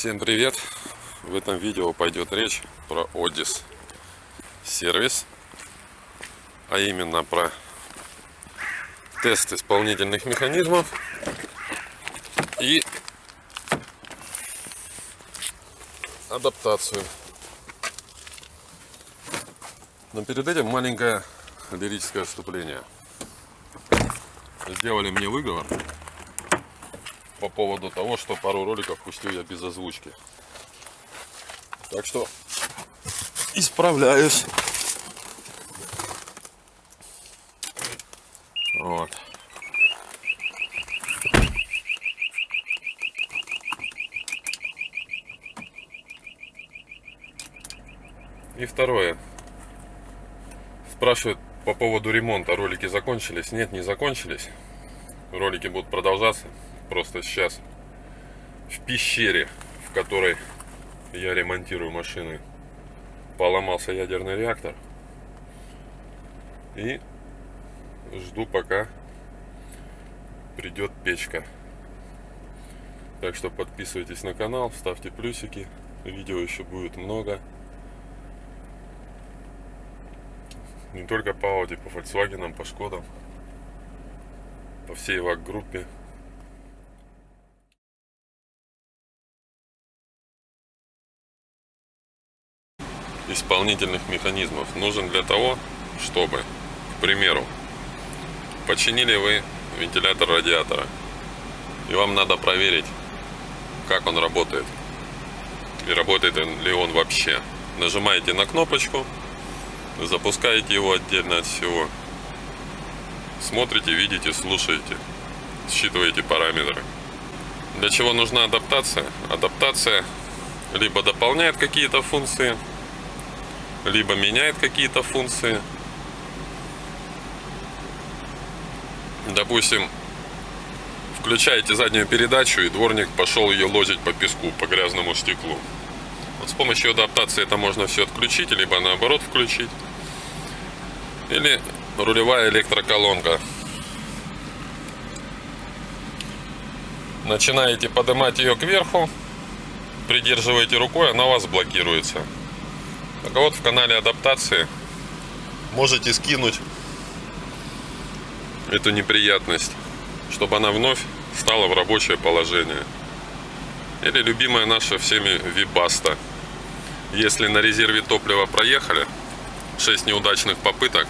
Всем привет! В этом видео пойдет речь про Одис сервис, а именно про тест исполнительных механизмов и адаптацию. Но перед этим маленькое лирическое вступление. Сделали мне выговор по поводу того, что пару роликов пустил я без озвучки. Так что исправляюсь. Вот. И второе. Спрашивают по поводу ремонта. Ролики закончились? Нет, не закончились. Ролики будут продолжаться просто сейчас в пещере, в которой я ремонтирую машины, поломался ядерный реактор. И жду пока придет печка. Так что подписывайтесь на канал, ставьте плюсики. Видео еще будет много. Не только по Audi, по Volkswagen, по Шкодам. По всей ВАГ исполнительных механизмов нужен для того, чтобы, к примеру, починили вы вентилятор радиатора, и вам надо проверить, как он работает, и работает ли он вообще. Нажимаете на кнопочку, запускаете его отдельно от всего, смотрите, видите, слушаете, считываете параметры. Для чего нужна адаптация? Адаптация либо дополняет какие-то функции, либо меняет какие-то функции. Допустим, включаете заднюю передачу, и дворник пошел ее лозить по песку, по грязному стеклу. Вот с помощью адаптации это можно все отключить, либо наоборот включить. Или рулевая электроколонка. Начинаете поднимать ее кверху, придерживаете рукой, она у вас блокируется. Так вот, в канале адаптации можете скинуть эту неприятность, чтобы она вновь стала в рабочее положение. Или любимая наша всеми Вибаста. Если на резерве топлива проехали 6 неудачных попыток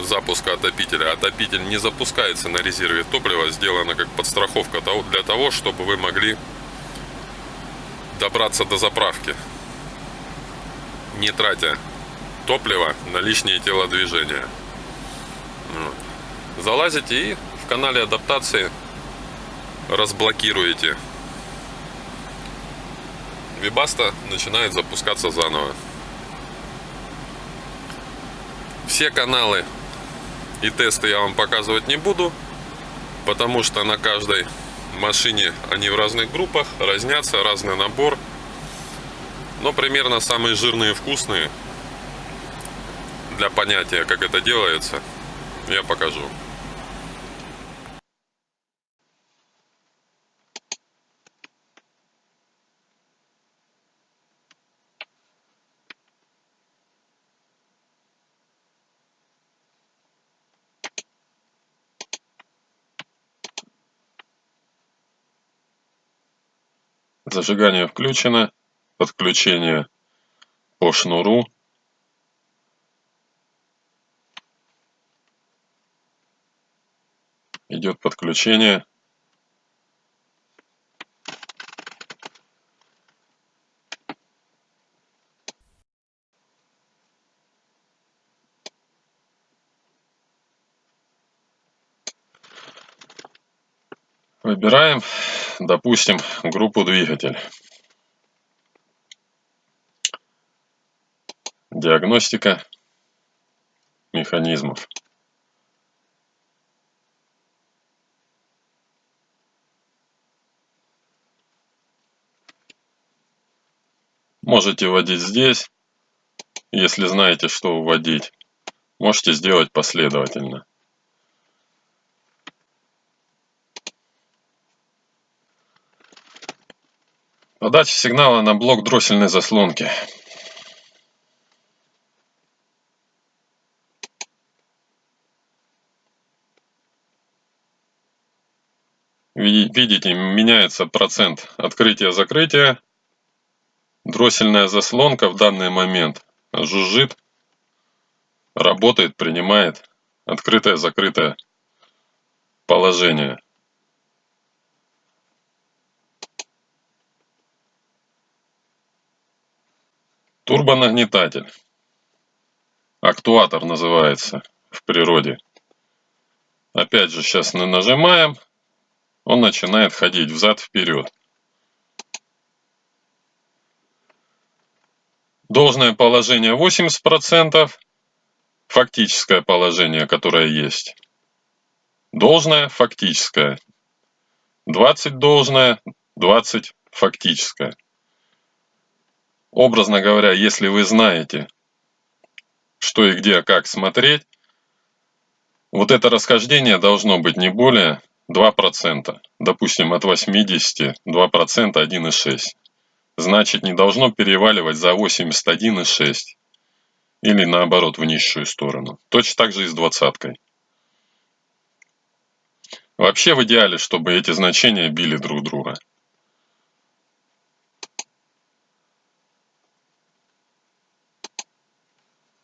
запуска отопителя, отопитель не запускается на резерве топлива, сделано как подстраховка для того, чтобы вы могли добраться до заправки не тратя топливо на лишние телодвижения. Залазите и в канале адаптации разблокируете. Вибаста начинает запускаться заново. Все каналы и тесты я вам показывать не буду, потому что на каждой машине они в разных группах, разнятся, разный набор – но примерно самые жирные вкусные для понятия, как это делается, я покажу. Зажигание включено подключение по шнуру идет подключение Выбираем, допустим, группу двигатель. Диагностика механизмов. Можете вводить здесь, если знаете, что вводить. Можете сделать последовательно. Подача сигнала на блок дроссельной заслонки. Видите, меняется процент открытия-закрытия. Дроссельная заслонка в данный момент жужжит, работает, принимает открытое-закрытое положение. Турбонагнетатель. Актуатор называется в природе. Опять же, сейчас нажимаем, он начинает ходить взад-вперед. Должное положение 80%, фактическое положение, которое есть. Должное, фактическое. 20 должное, 20 фактическое. Образно говоря, если вы знаете, что и где, как смотреть, вот это расхождение должно быть не более 2%. Допустим, от 80 2% 1,6. Значит, не должно переваливать за 81,6. Или наоборот, в низшую сторону. Точно так же и с двадцаткой. Вообще в идеале, чтобы эти значения били друг друга.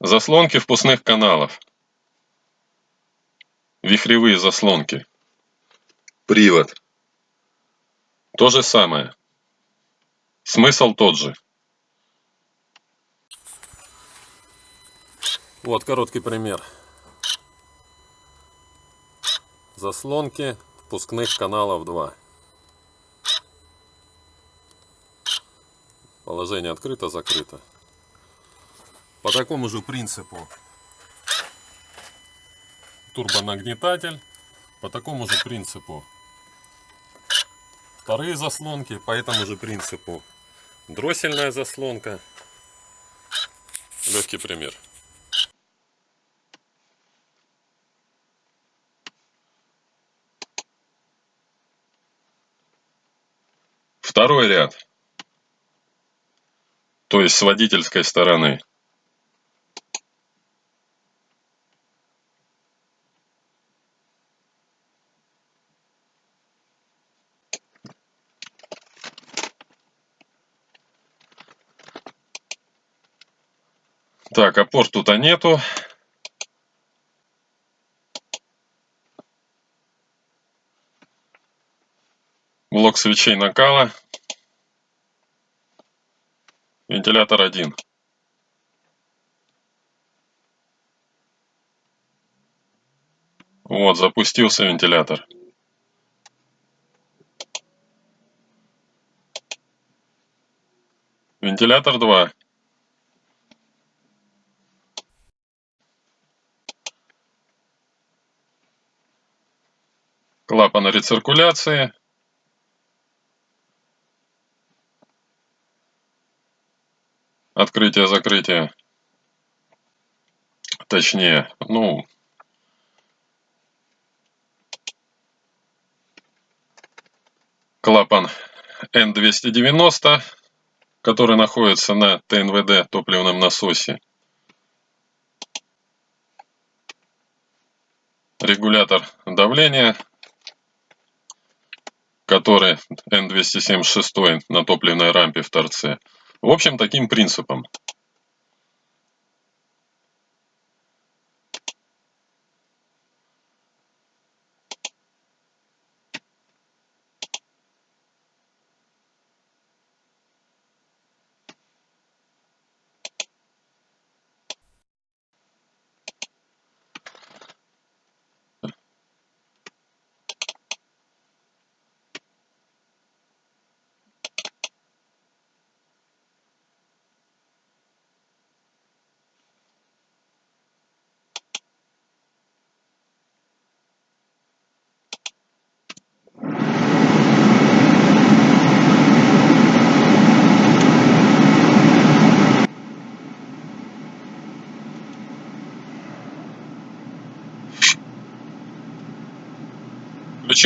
Заслонки впускных каналов. Вихревые заслонки. Привод. То же самое. Смысл тот же. Вот короткий пример. Заслонки впускных каналов 2. Положение открыто-закрыто. По такому же принципу турбонагнетатель. По такому же принципу вторые заслонки. По этому же принципу дроссельная заслонка. Легкий пример. Второй ряд. То есть с водительской стороны. Тут а нету. Блок свечей накала. Вентилятор один. Вот, запустился вентилятор. Вентилятор 2. Клапана рециркуляции. Открытие-закрытие. Точнее, ну, клапан N290, который находится на ТНВД топливном насосе. Регулятор давления который N276 на топливной рампе в торце. В общем, таким принципом.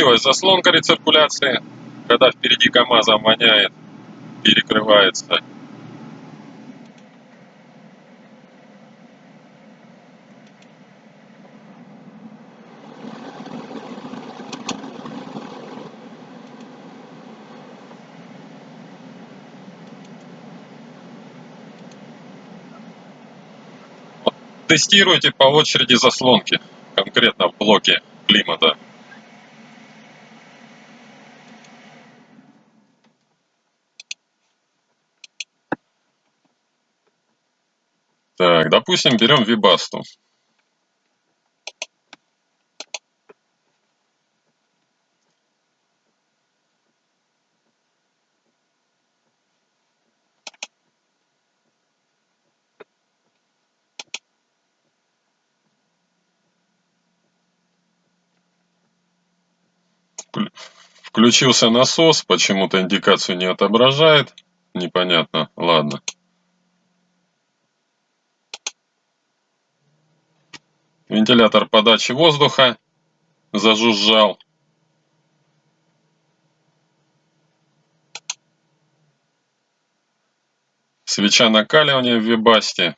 Включилась заслонка рециркуляции, когда впереди КАМАЗа воняет. перекрывается. Тестируйте по очереди заслонки, конкретно в блоке климата. Так, допустим, берем вибасту. Вклю- Включился насос, почему-то индикацию не отображает. Непонятно. Ладно. Вентилятор подачи воздуха зажужжал. Свеча накаливания в вибасте.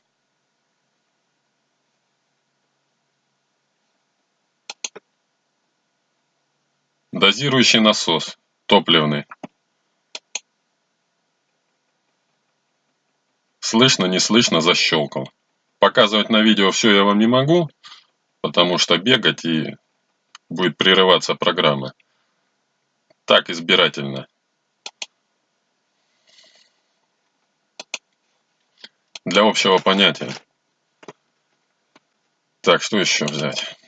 Дозирующий насос топливный. Слышно, не слышно, защелкал. Показывать на видео все я вам не могу, потому что бегать и будет прерываться программа. Так избирательно. Для общего понятия. Так, что еще взять?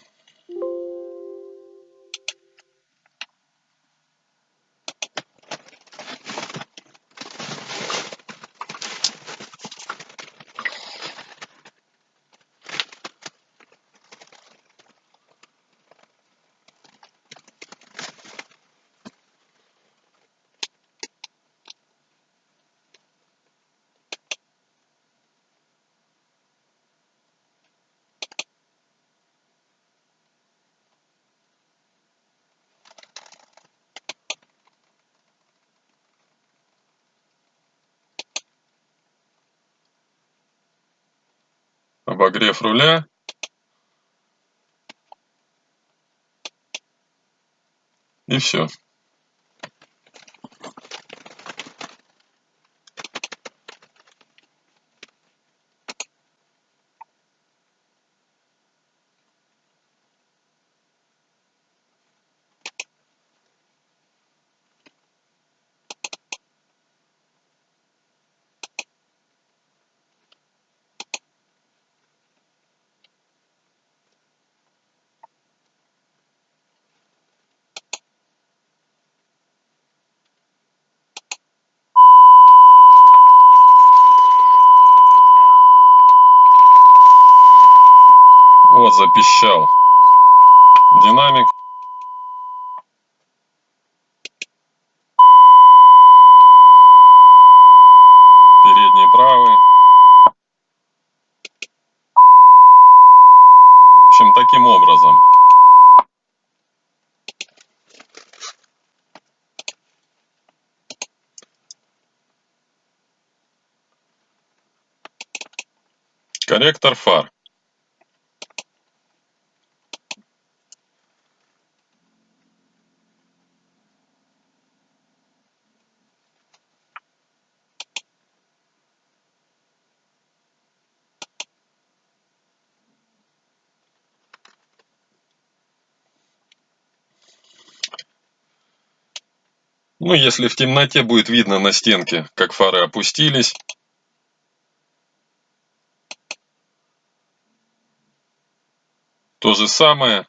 Обогрев руля. И все. Вот запищал динамик. Передний правый. В общем, таким образом. Корректор фар. Ну, если в темноте будет видно на стенке, как фары опустились. То же самое.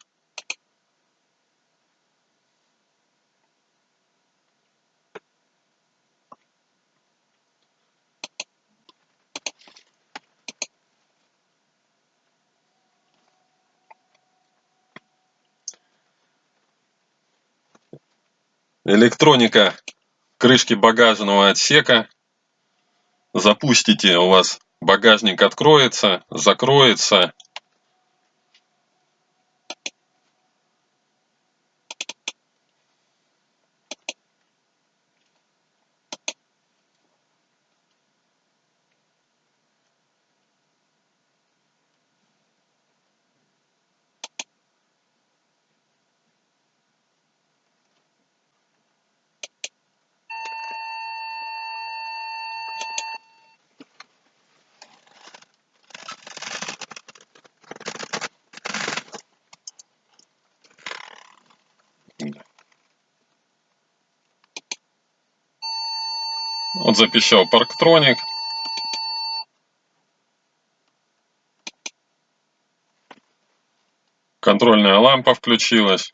Электроника крышки багажного отсека. Запустите, у вас багажник откроется, закроется. Вот запищал парктроник. Контрольная лампа включилась.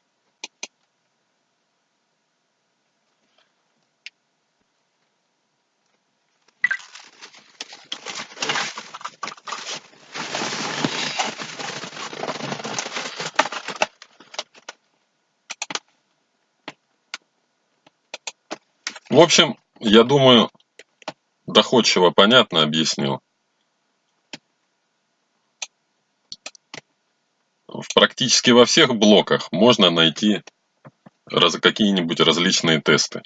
В общем, я думаю, доходчиво, понятно объяснил. В практически во всех блоках можно найти какие-нибудь различные тесты.